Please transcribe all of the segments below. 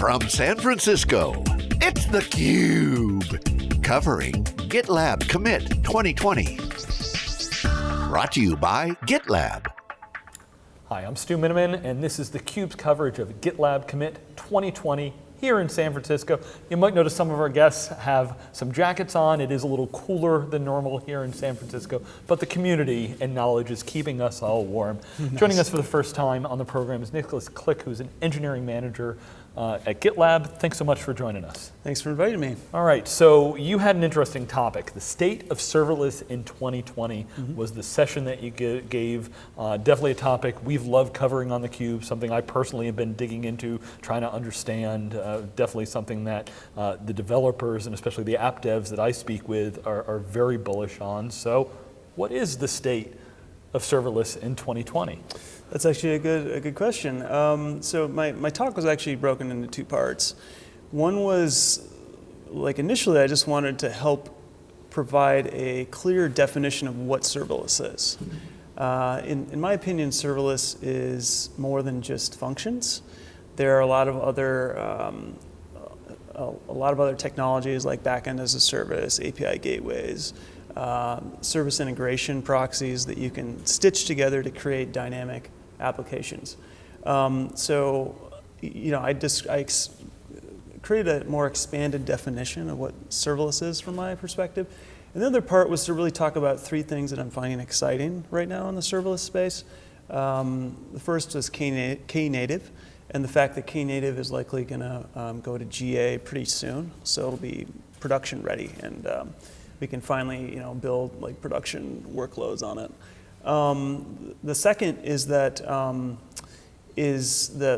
From San Francisco, it's theCUBE. Covering GitLab Commit 2020. Brought to you by GitLab. Hi, I'm Stu Miniman, and this is theCUBE's coverage of GitLab Commit 2020 here in San Francisco. You might notice some of our guests have some jackets on. It is a little cooler than normal here in San Francisco, but the community and knowledge is keeping us all warm. Nice. Joining us for the first time on the program is Nicholas Klick, who's an engineering manager uh, at GitLab. Thanks so much for joining us. Thanks for inviting me. All right, so you had an interesting topic. The state of serverless in 2020 mm -hmm. was the session that you gave. Uh, definitely a topic we've loved covering on theCUBE, something I personally have been digging into, trying to understand. Uh, definitely something that uh, the developers and especially the app devs that I speak with are, are very bullish on. So what is the state of serverless in 2020? That's actually a good, a good question. Um, so my, my talk was actually broken into two parts. One was, like initially I just wanted to help provide a clear definition of what serverless is. Uh, in, in my opinion, serverless is more than just functions. There are a lot of other um, a, a, lot of other technologies like backend as a service, API gateways, uh, service integration proxies that you can stitch together to create dynamic applications. Um, so, you know, I, just, I created a more expanded definition of what serverless is from my perspective. And the other part was to really talk about three things that I'm finding exciting right now in the serverless space. Um, the first is Knative, and the fact that Knative is likely going to um, go to GA pretty soon, so it'll be production ready, and um, we can finally, you know, build like production workloads on it. Um, the second is that um, is the,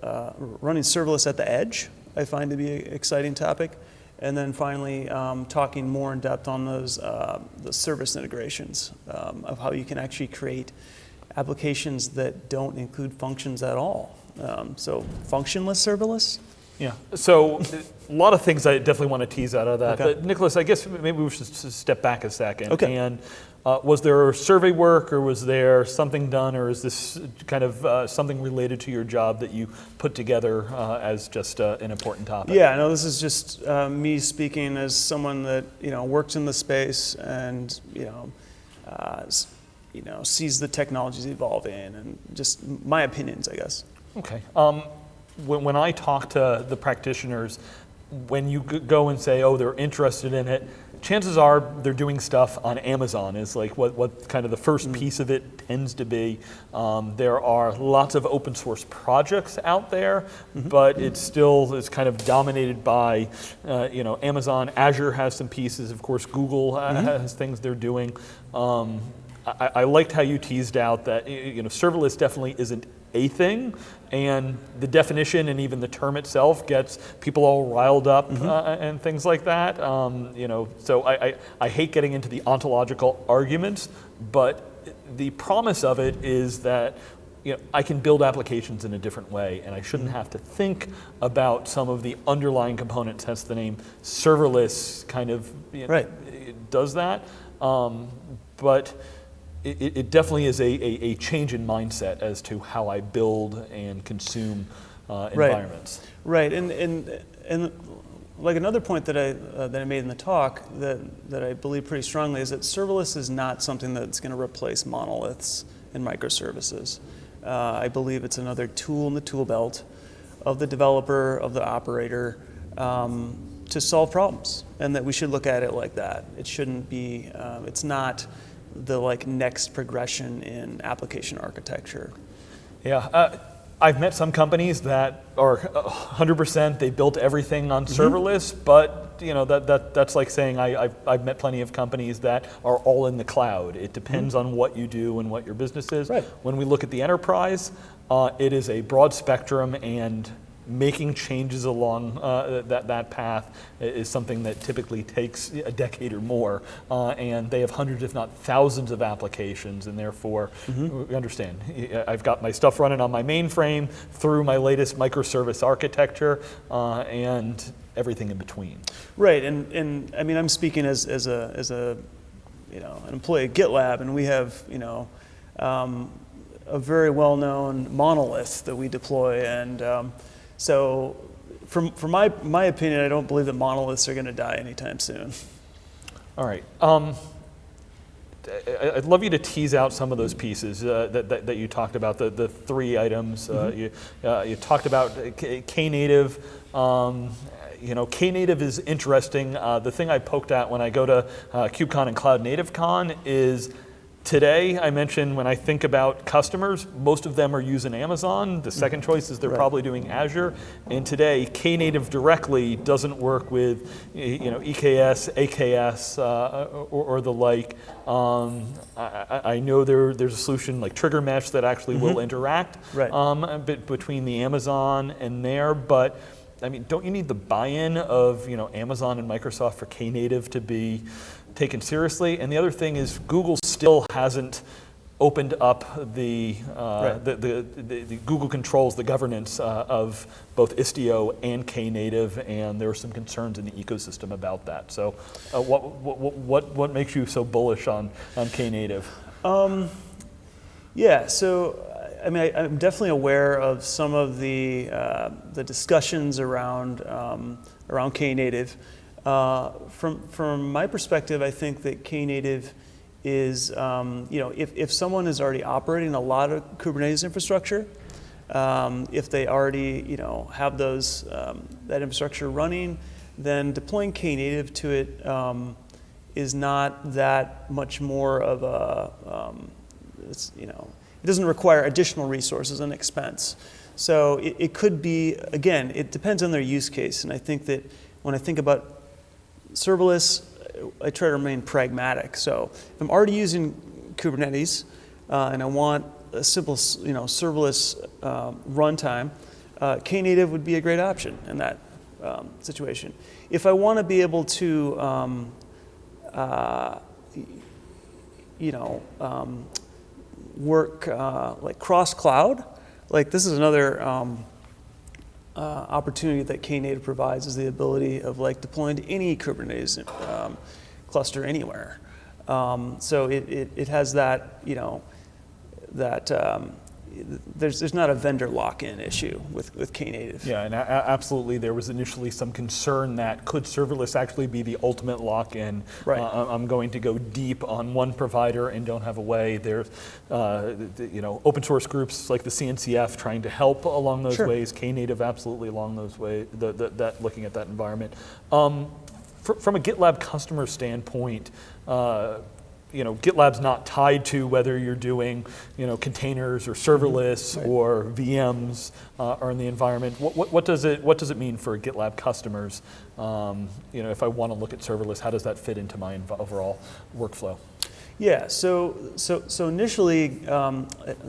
the uh, running serverless at the edge, I find to be an exciting topic. And then finally, um, talking more in depth on those uh, the service integrations um, of how you can actually create applications that don't include functions at all. Um, so functionless serverless. Yeah, so a lot of things I definitely want to tease out of that. Okay. But Nicholas, I guess maybe we should step back a second. Okay. And uh, was there survey work or was there something done or is this kind of uh, something related to your job that you put together uh, as just uh, an important topic? Yeah, no, this is just uh, me speaking as someone that you know works in the space and you know, uh, you know sees the technologies evolving and just my opinions, I guess. Okay. Um, when, when I talk to the practitioners, when you go and say, oh, they're interested in it, chances are they're doing stuff on Amazon is like what, what kind of the first mm. piece of it tends to be. Um, there are lots of open source projects out there, mm -hmm. but it still is kind of dominated by, uh, you know, Amazon, Azure has some pieces, of course Google mm -hmm. has things they're doing. Um, I, I liked how you teased out that, you know, serverless definitely isn't a thing, and the definition and even the term itself gets people all riled up mm -hmm. uh, and things like that. Um, you know, so I, I, I, hate getting into the ontological arguments, but the promise of it is that you know, I can build applications in a different way, and I shouldn't mm -hmm. have to think about some of the underlying components. Hence the name serverless kind of you know, right. does that. Um, but it, it definitely is a, a, a, change in mindset as to how I build and consume uh, environments. Right, right. and, and, and like another point that I, uh, that I made in the talk that, that I believe pretty strongly is that serverless is not something that's going to replace monoliths and microservices. Uh, I believe it's another tool in the tool belt of the developer, of the operator, um, to solve problems, and that we should look at it like that. It shouldn't be, uh, it's not the like next progression in application architecture. Yeah, uh, I've met some companies that are 100%, they built everything on mm-hmm. serverless, mm -hmm. but you know, that, that, that's like saying I, have I've met plenty of companies that are all in the cloud. It depends mm -hmm. on what you do and what your business is. Right. When we look at the enterprise, uh, it is a broad spectrum and making changes along uh, that, that path is something that typically takes a decade or more. Uh, and they have hundreds, if not thousands of applications, and therefore, mm -hmm. understand, I've got my stuff running on my mainframe through my latest microservice architecture, uh, and everything in between. Right, and, and I mean, I'm speaking as, as, a, as a, you know, an employee at GitLab, and we have, you know, um, a very well-known monolith that we deploy, and um, So, from, from my, my opinion, I don't believe that monoliths are going to die anytime soon. All right. Um, I'd love you to tease out some of those pieces uh, that, that, that you talked about, the, the three items. Uh, you, uh, you talked about K- Knative. Um, you know, Knative is interesting. Uh, the thing I poked at when I go to uh, KubeCon and Cloud Native Con is today, I mentioned when I think about customers, most of them are using Amazon. The second choice is they're Right. probably doing Azure. And today, Knative directly doesn't work with, you know, EKS, AKS, uh, or, or the like. Um, I, I- know there, there's a solution like TriggerMesh that actually will interact Right. um, a bit between the Amazon and there, but I mean, don't you need the buy-in of you know Amazon and Microsoft for Knative to be taken seriously? And the other thing is Google still hasn't opened up the, uh, Right. the, the, the, the Google controls the governance uh, of both Istio and Knative, and there are some concerns in the ecosystem about that. So, uh, what, what, what, what makes you so bullish on, on Knative? Yeah, so I mean, I, I'm definitely aware of some of the uh, the discussions around um, around Knative. Uh, from from my perspective, I think that Knative is um, you know if, if someone is already operating a lot of Kubernetes infrastructure, um, if they already you know have those um, that infrastructure running, then deploying Knative to it um, is not that much more of a um, you know, it doesn't require additional resources and expense. So it, it could be, again, it depends on their use case. And I think that when I think about serverless, I try to remain pragmatic. So if I'm already using Kubernetes uh, and I want a simple, you know, serverless um, runtime, uh, Knative would be a great option in that um, situation. If I want to be able to, um, uh, you know, um, work uh, like cross cloud. Like this is another um, uh, opportunity that Knative provides is the ability of like deploying to any Kubernetes um, cluster anywhere. Um, so it, it, it has that you know that um, there's there's not a vendor lock-in issue with with Knative. Yeah, and absolutely, there was initially some concern that could serverless actually be the ultimate lock-in? Right. Uh, I'm going to go deep on one provider and don't have a way. There's, uh, you know, open source groups like the CNCF trying to help along those Sure. ways. Knative absolutely along those ways. The, the, that looking at that environment. Um, fr- from a GitLab customer standpoint. Uh, you know, GitLab's not tied to whether you're doing, you know, containers or serverless or VMs uh, are in the environment. What, what, what does it What does it mean for GitLab customers? Um, you know, if I want to look at serverless, how does that fit into my overall workflow? Yeah, so so so initially, um,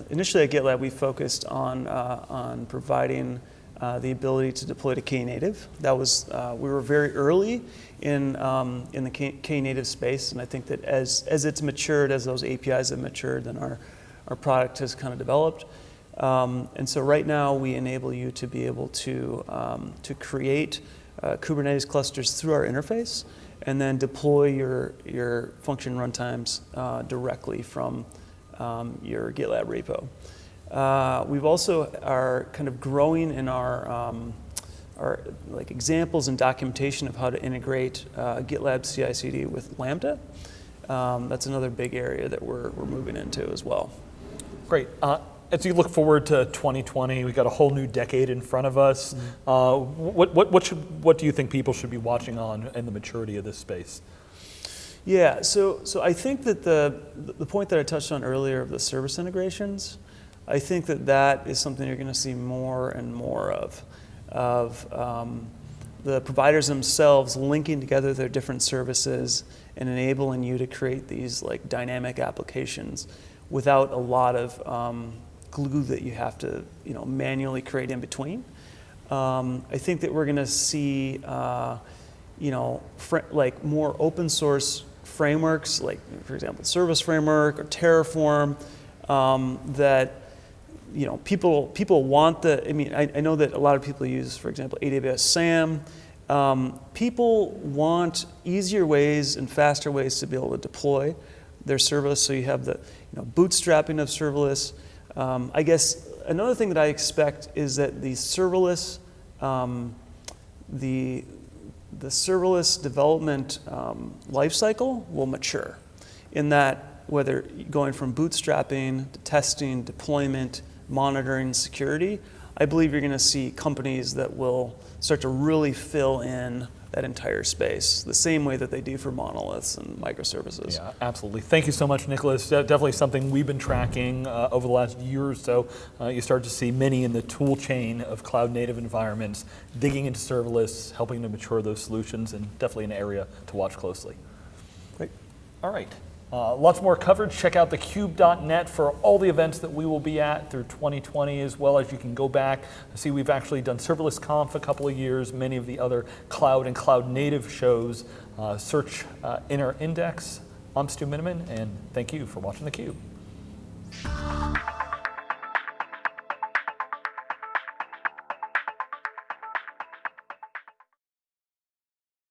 initially at GitLab, we focused on uh, on providing uh, the ability to deploy to Knative. That was uh, we were very early in um, in the Knative space, and I think that as as it's matured, as those APIs have matured, then our our product has kind of developed. Um, and so right now, we enable you to be able to um, to create uh, Kubernetes clusters through our interface and then deploy your, your function runtimes uh, directly from um, your GitLab repo. Uh, we've also are kind of growing in our, um, our like examples and documentation of how to integrate uh, GitLab CI/CD with Lambda. Um, that's another big area that we're, we're moving into as well. Great. Uh, as you look forward to 2020, we've got a whole new decade in front of us. Uh, what, what, what, should, what do you think people should be watching on in the maturity of this space? Yeah, so so I think that the the point that I touched on earlier of the service integrations, I think that that is something you're going to see more and more of, of um, the providers themselves linking together their different services and enabling you to create these like dynamic applications without a lot of um, glue that you have to you know manually create in between. Um, I think that we're going to see. Uh, you know, like more open source frameworks, like for example, Serverless Framework or Terraform, um, that you know people people want the. I mean, I, I know that a lot of people use, for example, AWS SAM. Um, people want easier ways and faster ways to be able to deploy their serverless. So you have the you know, bootstrapping of serverless. Um, I guess another thing that I expect is that the serverless um, the the serverless development um, lifecycle will mature in that whether going from bootstrapping to testing, deployment, monitoring, security, I believe you're going to see companies that will start to really fill in that entire space, the same way that they do for monoliths and microservices. Yeah, absolutely. Thank you so much, Nicholas. De- definitely something we've been tracking uh, over the last year or so. Uh, you start to see many in the tool chain of cloud native environments digging into serverless, helping to mature those solutions, and definitely an area to watch closely. Great. All right. Uh, lots more coverage. Check out thecube.net for all the events that we will be at through 2020, as well as you can go back. See, we've actually done Serverless Conf a couple of years, many of the other cloud and cloud native shows. Uh, search uh, our Index. I'm Stu Miniman, and thank you for watching theCUBE.